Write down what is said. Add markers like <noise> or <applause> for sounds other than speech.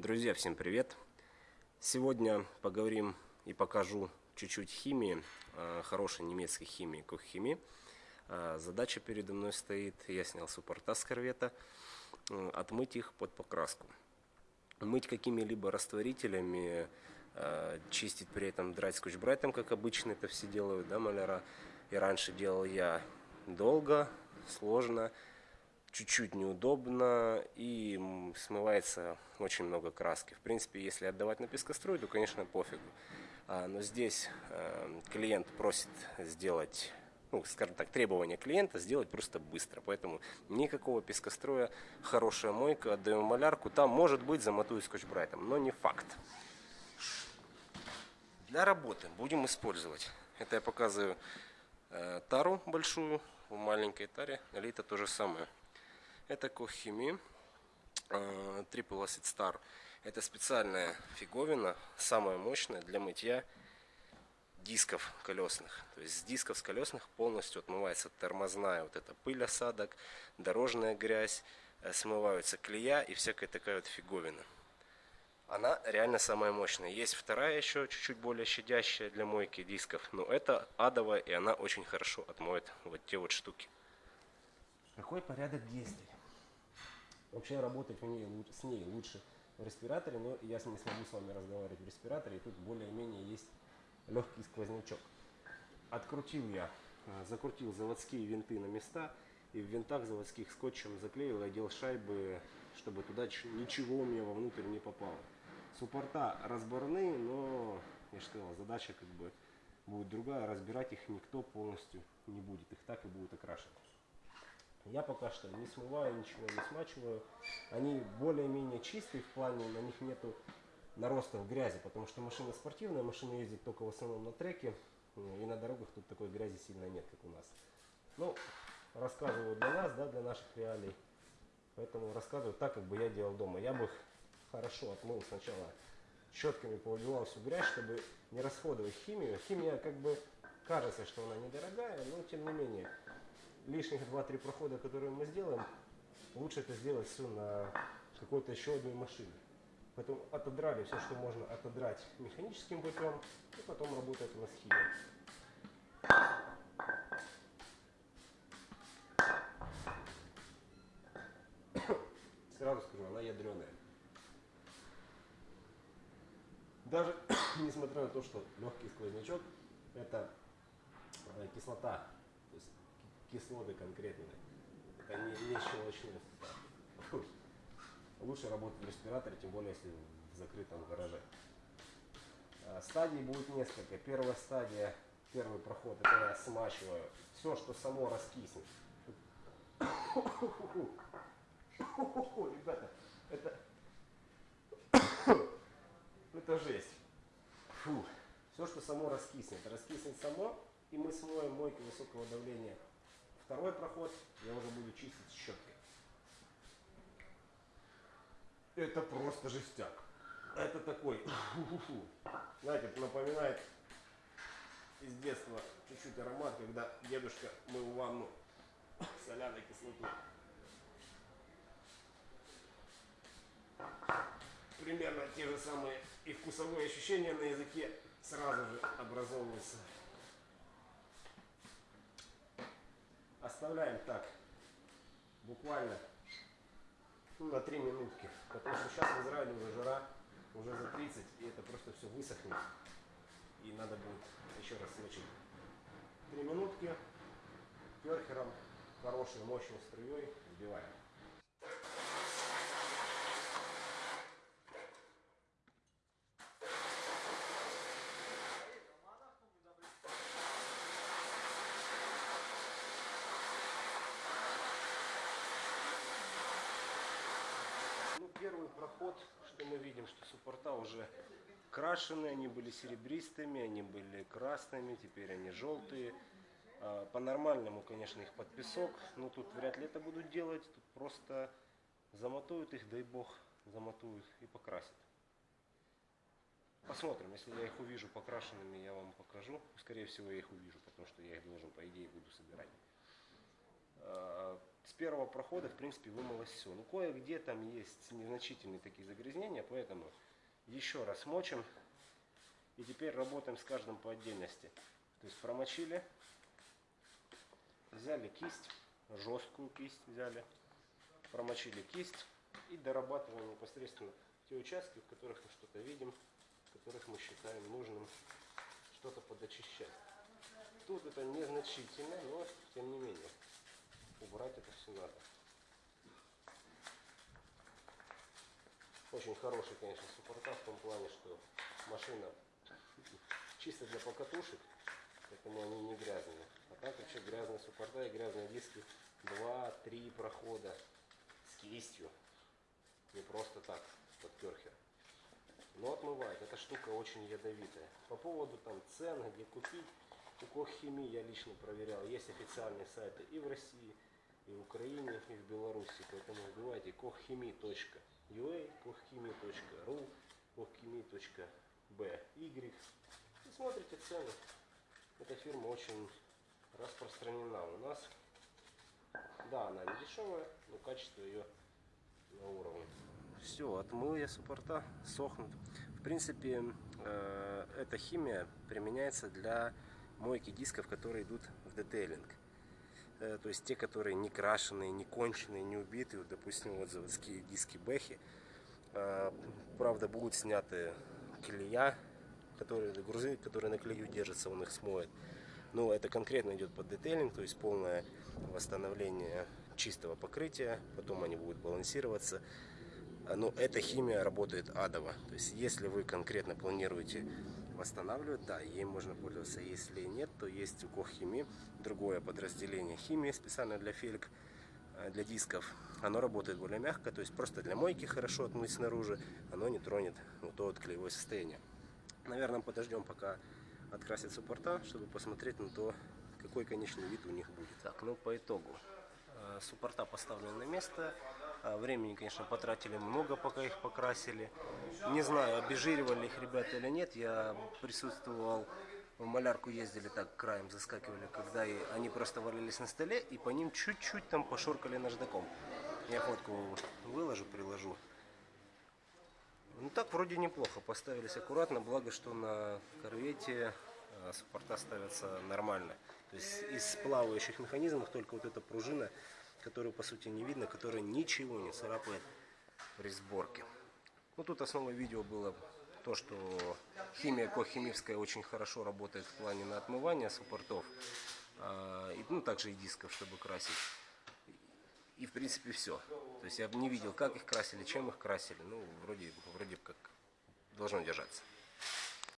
Друзья, всем привет! Сегодня поговорим и покажу чуть-чуть химии, э, хорошей немецкой химии, куххимии. Э, задача передо мной стоит, я снял суппорта с корвета, э, отмыть их под покраску. Мыть какими-либо растворителями, чистить при этом драть скотч-брайтом, как обычно это все делают, да, маляра. И раньше делал я долго, сложно, чуть-чуть неудобно и смывается очень много краски. В принципе, если отдавать на пескоструй, то, конечно, пофигу. А, но здесь э, клиент просит сделать, ну, скажем так, требование клиента сделать просто быстро. Поэтому никакого пескостроя, хорошая мойка, отдаем малярку. Там, может быть, замотую скотч-брайтом, но не факт. Для работы будем использовать. Это я показываю э, тару большую, в маленькой таре налито то же самое. Это Кохими э, Triple Acid Star. Это специальная фиговина, самая мощная для мытья дисков колесных. То есть с дисков с колесных полностью отмывается тормозная вот эта пыль осадок, дорожная грязь, э, смываются клея и всякая такая вот фиговина. Она реально самая мощная. Есть вторая еще чуть-чуть более щадящая для мойки дисков, но это адовая и она очень хорошо отмоет вот те вот штуки. Какой порядок действий? Вообще работать в ней, с ней лучше в респираторе, но я не смогу с вами разговаривать в респираторе, и тут более-менее есть легкий сквознячок. Открутил я, э, закрутил заводские винты на места, и в винтах заводских скотчем заклеил, одел шайбы, чтобы туда ничего у меня вовнутрь не попало. Суппорта разборные, но, я же сказал, задача как бы будет другая, разбирать их никто полностью не будет, их так и будут окрашивать. Я пока что не смываю, ничего не смачиваю. Они более-менее чистые в плане, на них нету наростов грязи, потому что машина спортивная, машина ездит только в основном на треке, и на дорогах тут такой грязи сильно нет, как у нас. Ну, рассказываю для нас, да, для наших реалий. Поэтому рассказываю так, как бы я делал дома. Я бы их хорошо отмыл сначала щетками, повыбивал всю грязь, чтобы не расходовать химию. Химия как бы кажется, что она недорогая, но тем не менее лишних 2-3 прохода, которые мы сделаем, лучше это сделать все на какой-то еще одной машине. Поэтому отодрали все, что можно отодрать механическим путем, и потом работает у нас химия. <coughs> Сразу скажу, она ядреная. Даже <coughs> несмотря на то, что легкий сквознячок, это э, кислота, кислоты конкретные. Это не, не состав. Лучше работать в респираторе, тем более если в закрытом гараже. А, стадий будет несколько. Первая стадия, первый проход, это я смачиваю все, что само раскиснет. Ребята, это, <coughs> это жесть. Фу. Все, что само раскиснет. Раскиснет само, и мы смоем мойкой высокого давления Второй проход я уже буду чистить щеткой. Это просто жестяк. Это такой, знаете, напоминает из детства чуть-чуть аромат, когда дедушка мыл ванну соляной кислотой. Примерно те же самые и вкусовые ощущения на языке сразу же образовываются. Оставляем так, буквально на 3 минутки. Потому что сейчас в Израиле уже жара, уже за 30, и это просто все высохнет. И надо будет еще раз смочить. 3 минутки перхером, хорошей мощной струей вбиваем. первый проход, что мы видим, что суппорта уже крашеные, они были серебристыми, они были красными, теперь они желтые. А, по-нормальному, конечно, их под песок, но тут вряд ли это будут делать, тут просто замотуют их, дай бог, замотуют и покрасят. Посмотрим, если я их увижу покрашенными, я вам покажу. Скорее всего, я их увижу, потому что я их должен, по идее, буду собирать. С первого прохода, в принципе, вымылось все. Ну, кое-где там есть незначительные такие загрязнения, поэтому еще раз мочим. И теперь работаем с каждым по отдельности. То есть промочили, взяли кисть, жесткую кисть взяли, промочили кисть и дорабатываем непосредственно те участки, в которых мы что-то видим, в которых мы считаем нужным что-то подочищать. Тут это незначительно, но тем не менее убрать это все надо. Очень хороший, конечно, суппорта в том плане, что машина чисто для покатушек, поэтому они не грязные. А так вообще грязные суппорта и грязные диски 2-3 прохода с кистью. Не просто так, под керхер. Но отмывает. Эта штука очень ядовитая. По поводу там цен, где купить, у Коххимии я лично проверял. Есть официальные сайты и в России, и в Украине, и в Беларуси. Поэтому вбивайте kohchimi.ua, kohchimi.ru, kohchimi.by и смотрите цены. Эта фирма очень распространена у нас. Да, она не дешевая, но качество ее на уровне. Все, отмыл я суппорта, сохнут. В принципе, э, эта химия применяется для мойки дисков, которые идут в детейлинг. Э, то есть те, которые не крашеные, не конченые, не убитые. Вот, допустим, вот заводские диски Бэхи. Э, правда, будут сняты клея, которые, грузы, которые на клею держатся, он их смоет. Но это конкретно идет под детейлинг, то есть полное восстановление чистого покрытия. Потом они будут балансироваться. Но эта химия работает адово. То есть если вы конкретно планируете восстанавливать, да, ей можно пользоваться. Если нет, то есть у Коххими другое подразделение химии специально для фельк, э, для дисков. Оно работает более мягко, то есть просто для мойки хорошо отмыть снаружи, оно не тронет вот то вот клеевое состояние. Наверное, подождем, пока открасят суппорта, чтобы посмотреть на то, какой конечный вид у них будет. Так, ну по итогу. Э, суппорта поставлены на место. Э, времени, конечно, потратили много, пока их покрасили. Не знаю, обезжиривали их ребята или нет. Я присутствовал, в малярку ездили так, краем заскакивали, когда и они просто валялись на столе, и по ним чуть-чуть там пошоркали наждаком. Я фотку выложу, приложу. Ну так вроде неплохо, поставились аккуратно, благо что на корвете э, суппорта ставятся нормально. То есть из плавающих механизмов только вот эта пружина, которую по сути не видно, которая ничего не царапает при сборке. Ну тут основное видео было то, что химия кохимическая очень хорошо работает в плане на отмывание суппортов. А, ну также и дисков, чтобы красить. И в принципе все. То есть я не видел, как их красили, чем их красили. Ну, вроде, вроде как должно держаться.